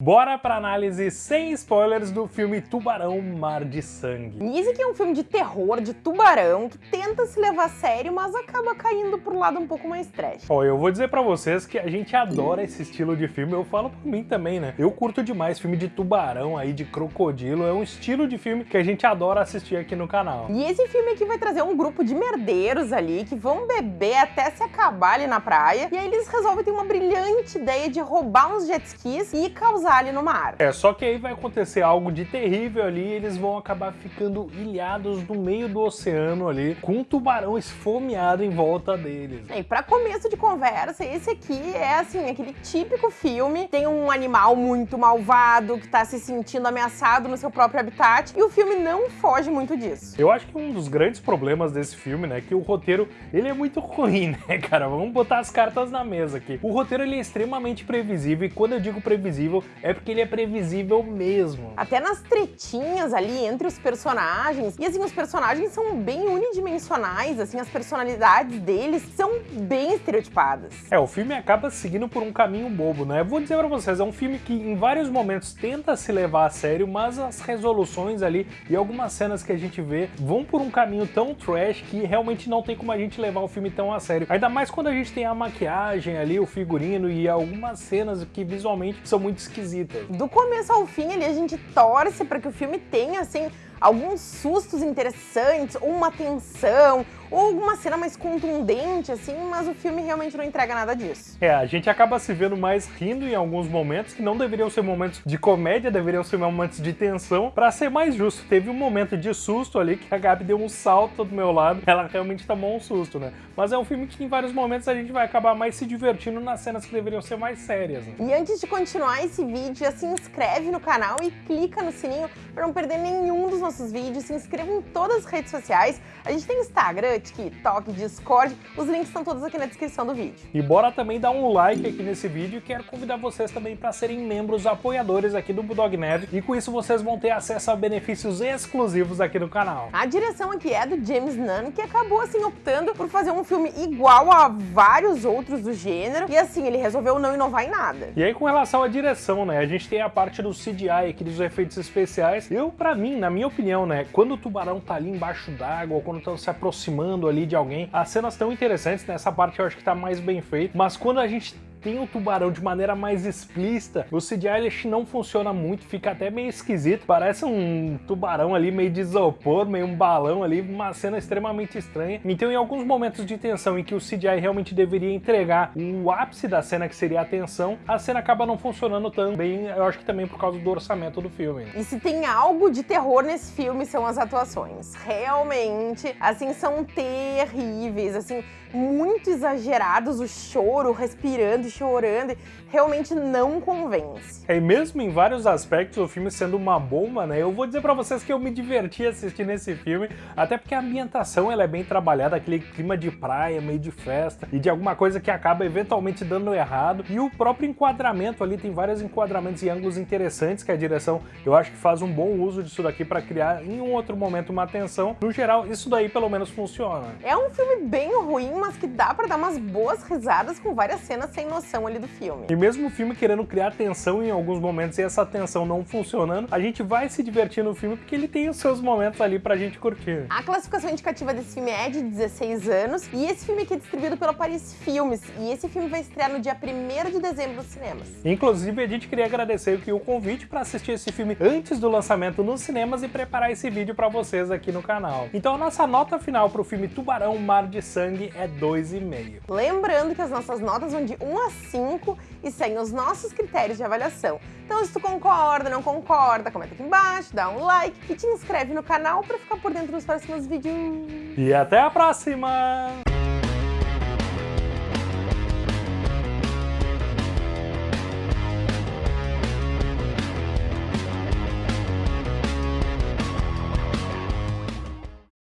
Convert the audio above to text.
Bora pra análise sem spoilers do filme Tubarão Mar de Sangue. Esse aqui é um filme de terror, de tubarão, que tenta se levar a sério, mas acaba caindo pro lado um pouco mais trash. Ó, eu vou dizer pra vocês que a gente adora esse estilo de filme, eu falo por mim também, né? Eu curto demais filme de tubarão aí, de crocodilo, é um estilo de filme que a gente adora assistir aqui no canal. E esse filme aqui vai trazer um grupo de merdeiros ali, que vão beber até se acabar ali na praia, e aí eles resolvem ter uma brilhante ideia de roubar uns jet skis e causar ali no mar. É, só que aí vai acontecer algo de terrível ali e eles vão acabar ficando ilhados no meio do oceano ali, com um tubarão esfomeado em volta deles. E pra começo de conversa, esse aqui é assim, aquele típico filme, tem um animal muito malvado que tá se sentindo ameaçado no seu próprio habitat, e o filme não foge muito disso. Eu acho que um dos grandes problemas desse filme, né, é que o roteiro, ele é muito ruim, né, cara? Vamos botar as cartas na mesa aqui. O roteiro, ele é extremamente previsível, e quando eu digo previsível, é porque ele é previsível mesmo. Até nas tretinhas ali entre os personagens. E assim, os personagens são bem unidimensionais, assim, as personalidades deles são bem estereotipadas. É, o filme acaba seguindo por um caminho bobo, né? Vou dizer pra vocês, é um filme que em vários momentos tenta se levar a sério, mas as resoluções ali e algumas cenas que a gente vê vão por um caminho tão trash que realmente não tem como a gente levar o filme tão a sério. Ainda mais quando a gente tem a maquiagem ali, o figurino e algumas cenas que visualmente são muito esquisitas Do começo ao fim ali a gente torce para que o filme tenha assim alguns sustos interessantes, uma tensão, ou alguma cena mais contundente, assim, mas o filme realmente não entrega nada disso. É, a gente acaba se vendo mais rindo em alguns momentos, que não deveriam ser momentos de comédia, deveriam ser momentos de tensão, pra ser mais justo. Teve um momento de susto ali, que a Gabi deu um salto do meu lado, ela realmente tomou um susto, né? Mas é um filme que em vários momentos a gente vai acabar mais se divertindo nas cenas que deveriam ser mais sérias. Né? E antes de continuar esse vídeo, já se inscreve no canal e clica no sininho pra não perder nenhum dos nossos vídeos, se inscreva em todas as redes sociais. A gente tem Instagram, TikTok, Discord, os links estão todos aqui na descrição do vídeo. E bora também dar um like aqui nesse vídeo e quero convidar vocês também para serem membros apoiadores aqui do Bulldog Nerd e com isso vocês vão ter acesso a benefícios exclusivos aqui no canal. A direção aqui é do James Nunn, que acabou assim optando por fazer um filme igual a vários outros do gênero e assim, ele resolveu não inovar em nada. E aí com relação à direção, né, a gente tem a parte do CGI aqui dos efeitos especiais. Eu, para mim, na minha opinião, né, quando o tubarão tá ali embaixo d'água, ou quando estão se aproximando ali de alguém, as cenas estão interessantes, nessa parte eu acho que tá mais bem feito, mas quando a gente tem o tubarão de maneira mais explícita, o CGI não funciona muito, fica até meio esquisito, parece um tubarão ali meio de isopor, meio um balão ali, uma cena extremamente estranha. Então em alguns momentos de tensão em que o CGI realmente deveria entregar o ápice da cena, que seria a tensão, a cena acaba não funcionando tão bem, eu acho que também por causa do orçamento do filme. E se tem algo de terror nesse filme são as atuações. Realmente, assim, são terríveis, assim, muito exagerados, o choro, respirando e chorando, realmente não convence. É, e mesmo em vários aspectos, o filme sendo uma bomba, né, eu vou dizer pra vocês que eu me diverti assistindo esse filme, até porque a ambientação ela é bem trabalhada, aquele clima de praia, meio de festa, e de alguma coisa que acaba eventualmente dando errado, e o próprio enquadramento ali, tem vários enquadramentos e ângulos interessantes que a direção, eu acho que faz um bom uso disso daqui pra criar em um outro momento uma tensão. No geral, isso daí pelo menos funciona. É um filme bem ruim, mas que dá pra dar umas boas risadas com várias cenas sem noção ali do filme. E mesmo o filme querendo criar tensão em alguns momentos e essa tensão não funcionando, a gente vai se divertir no filme porque ele tem os seus momentos ali pra gente curtir. A classificação indicativa desse filme é de 16 anos e esse filme aqui é distribuído pela Paris Filmes e esse filme vai estrear no dia 1 de dezembro nos cinemas. Inclusive, a gente queria agradecer aqui o convite para assistir esse filme antes do lançamento nos cinemas e preparar esse vídeo para vocês aqui no canal. Então a nossa nota final para o filme Tubarão Mar de Sangue é 2,5. Lembrando que as nossas notas vão de 1 a 5 e seguem os nossos critérios de avaliação. Então se tu concorda, não concorda, comenta aqui embaixo, dá um like e te inscreve no canal para ficar por dentro dos próximos vídeos. E até a próxima!